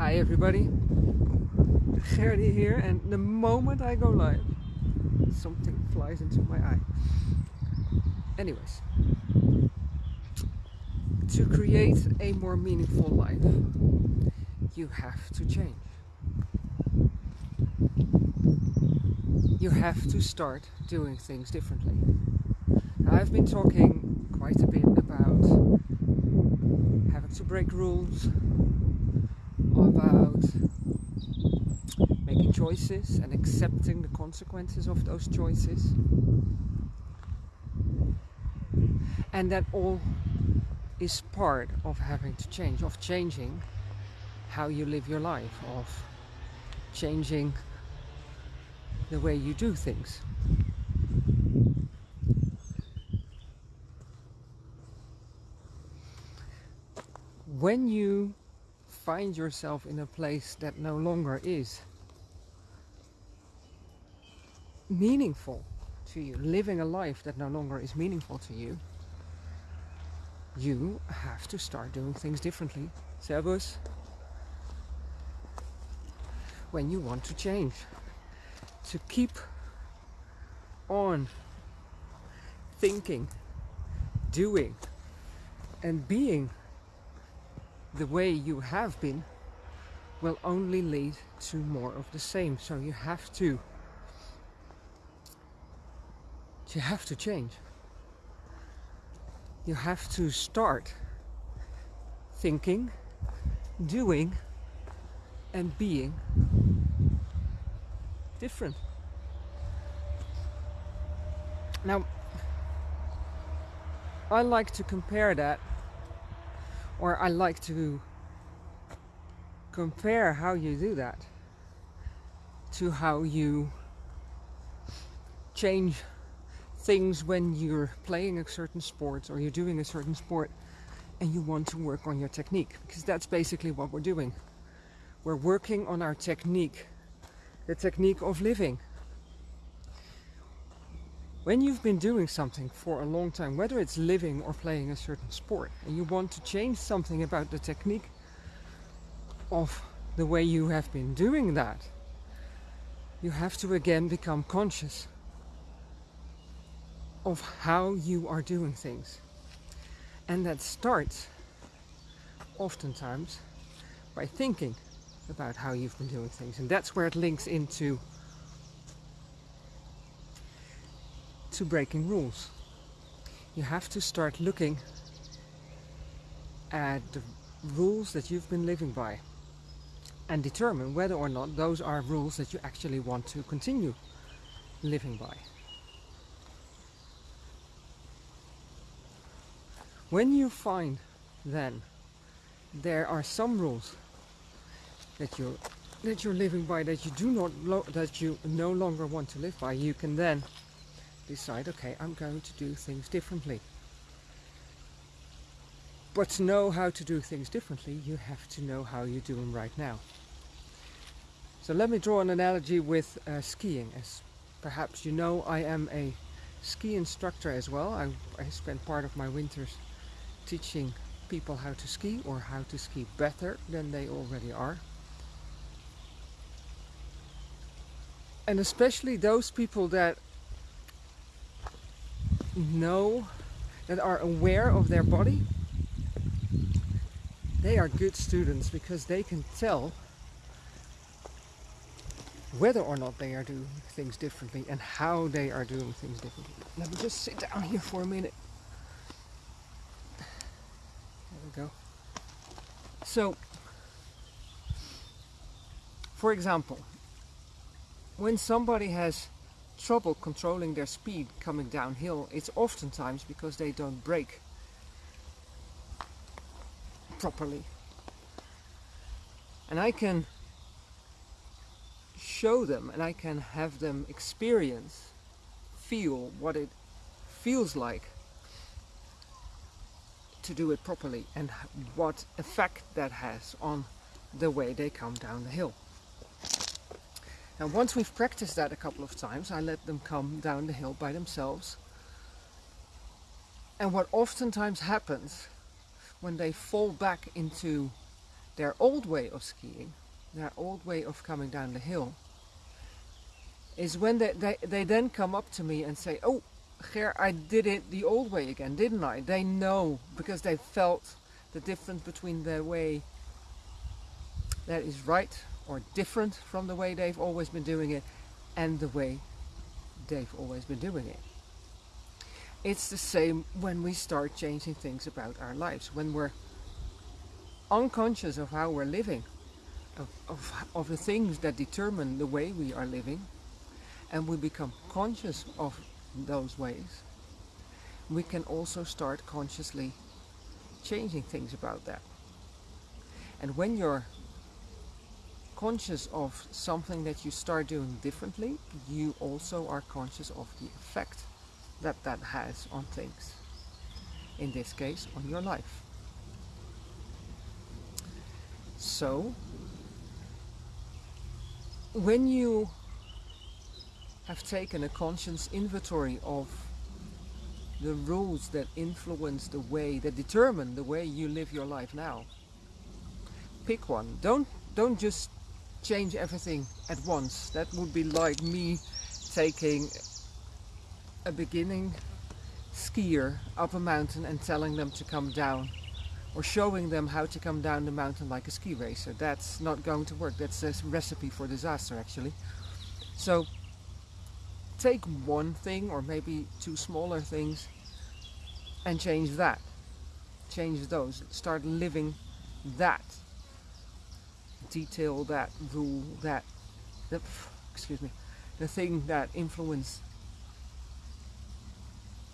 Hi everybody, Gerdy here and the moment I go live something flies into my eye. Anyways, to create a more meaningful life you have to change. You have to start doing things differently. I've been talking quite a bit about having to break rules, about making choices and accepting the consequences of those choices. And that all is part of having to change, of changing how you live your life, of changing the way you do things. When you find yourself in a place that no longer is meaningful to you, living a life that no longer is meaningful to you, you have to start doing things differently. Servus. When you want to change. To keep on thinking, doing and being the way you have been will only lead to more of the same. So you have to you have to change. You have to start thinking, doing and being different. Now, I like to compare that or I like to compare how you do that to how you change things when you're playing a certain sport or you're doing a certain sport and you want to work on your technique because that's basically what we're doing. We're working on our technique, the technique of living. When you've been doing something for a long time, whether it's living or playing a certain sport, and you want to change something about the technique of the way you have been doing that, you have to again become conscious of how you are doing things. And that starts oftentimes by thinking about how you've been doing things. And that's where it links into to breaking rules. You have to start looking at the rules that you've been living by and determine whether or not those are rules that you actually want to continue living by. When you find then there are some rules that you that you're living by that you do not that you no longer want to live by, you can then decide, okay, I'm going to do things differently. But to know how to do things differently, you have to know how you do them right now. So let me draw an analogy with uh, skiing. As perhaps you know, I am a ski instructor as well. I, I spend part of my winters teaching people how to ski or how to ski better than they already are. And especially those people that know, that are aware of their body, they are good students because they can tell whether or not they are doing things differently and how they are doing things differently. Let me just sit down here for a minute. There we go. So, for example, when somebody has trouble controlling their speed coming downhill, it's oftentimes because they don't brake properly. And I can show them and I can have them experience, feel what it feels like to do it properly and what effect that has on the way they come down the hill. Now once we've practiced that a couple of times, I let them come down the hill by themselves. And what oftentimes happens when they fall back into their old way of skiing, their old way of coming down the hill, is when they, they, they then come up to me and say, oh, Ger, I did it the old way again, didn't I? They know because they felt the difference between the way that is right or different from the way they've always been doing it and the way they've always been doing it. It's the same when we start changing things about our lives, when we're unconscious of how we're living, of, of, of the things that determine the way we are living, and we become conscious of those ways, we can also start consciously changing things about that. And when you're conscious of something that you start doing differently, you also are conscious of the effect that that has on things. In this case, on your life. So, when you have taken a conscious inventory of the rules that influence the way, that determine the way you live your life now, pick one. Don't, don't just change everything at once. That would be like me taking a beginning skier up a mountain and telling them to come down or showing them how to come down the mountain like a ski racer. That's not going to work. That's a recipe for disaster actually. So take one thing or maybe two smaller things and change that. Change those. Start living that. Detail that rule, that, the, excuse me, the thing that influence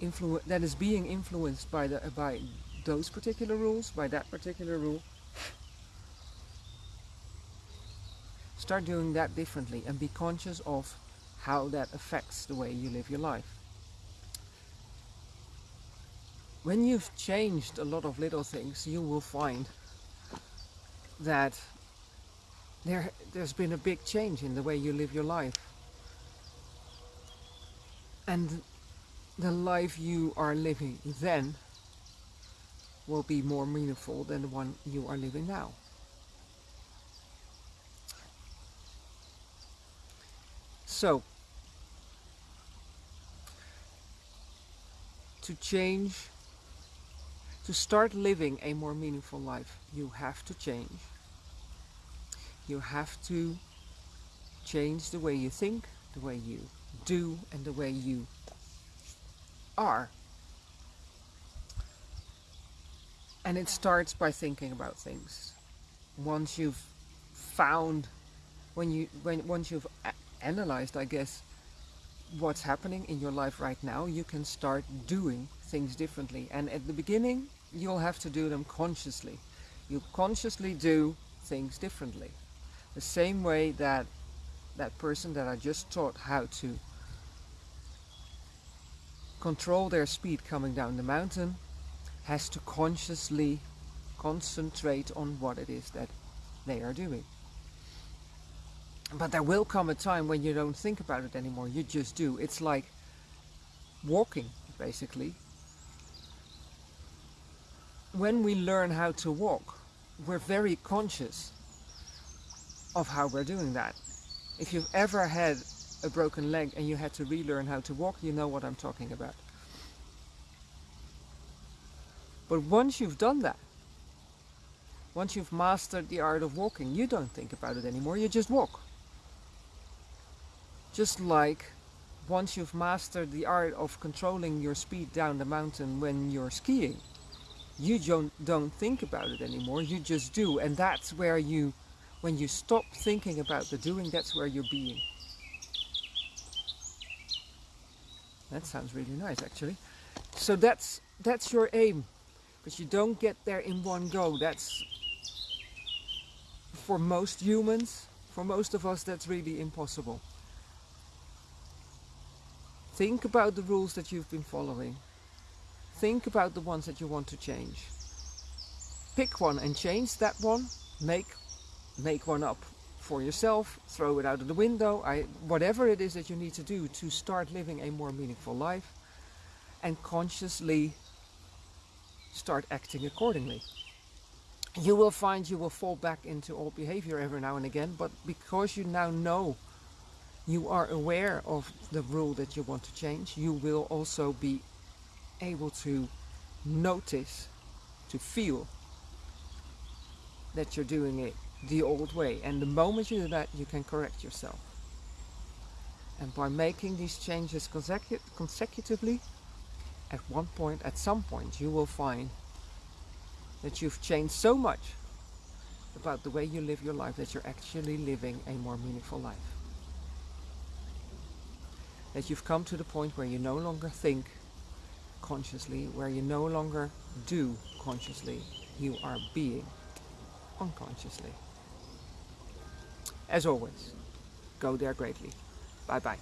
influ that is being influenced by the by those particular rules, by that particular rule. Start doing that differently and be conscious of how that affects the way you live your life. When you've changed a lot of little things, you will find that there, there's been a big change in the way you live your life. And the life you are living then will be more meaningful than the one you are living now. So, to change, to start living a more meaningful life, you have to change. You have to change the way you think, the way you do, and the way you are. And it starts by thinking about things. Once you've found, when you, when, once you've analyzed, I guess, what's happening in your life right now, you can start doing things differently. And at the beginning, you'll have to do them consciously. You consciously do things differently. The same way that that person that I just taught how to control their speed coming down the mountain has to consciously concentrate on what it is that they are doing. But there will come a time when you don't think about it anymore, you just do. It's like walking, basically. When we learn how to walk, we're very conscious of how we're doing that. If you've ever had a broken leg and you had to relearn how to walk, you know what I'm talking about. But once you've done that, once you've mastered the art of walking, you don't think about it anymore, you just walk. Just like once you've mastered the art of controlling your speed down the mountain when you're skiing, you don't, don't think about it anymore, you just do. And that's where you, when you stop thinking about the doing, that's where you're being. That sounds really nice actually. So that's, that's your aim but you don't get there in one go. That's for most humans, for most of us, that's really impossible. Think about the rules that you've been following. Think about the ones that you want to change. Pick one and change that one. Make, make one up for yourself. Throw it out of the window. I, whatever it is that you need to do to start living a more meaningful life. And consciously start acting accordingly. you will find you will fall back into old behavior every now and again, but because you now know you are aware of the rule that you want to change, you will also be able to notice, to feel that you're doing it the old way. And the moment you do that, you can correct yourself. And by making these changes consecu consecutively, at one point, at some point, you will find that you've changed so much about the way you live your life that you're actually living a more meaningful life. That you've come to the point where you no longer think consciously, where you no longer do consciously, you are being unconsciously. As always, go there greatly. Bye bye.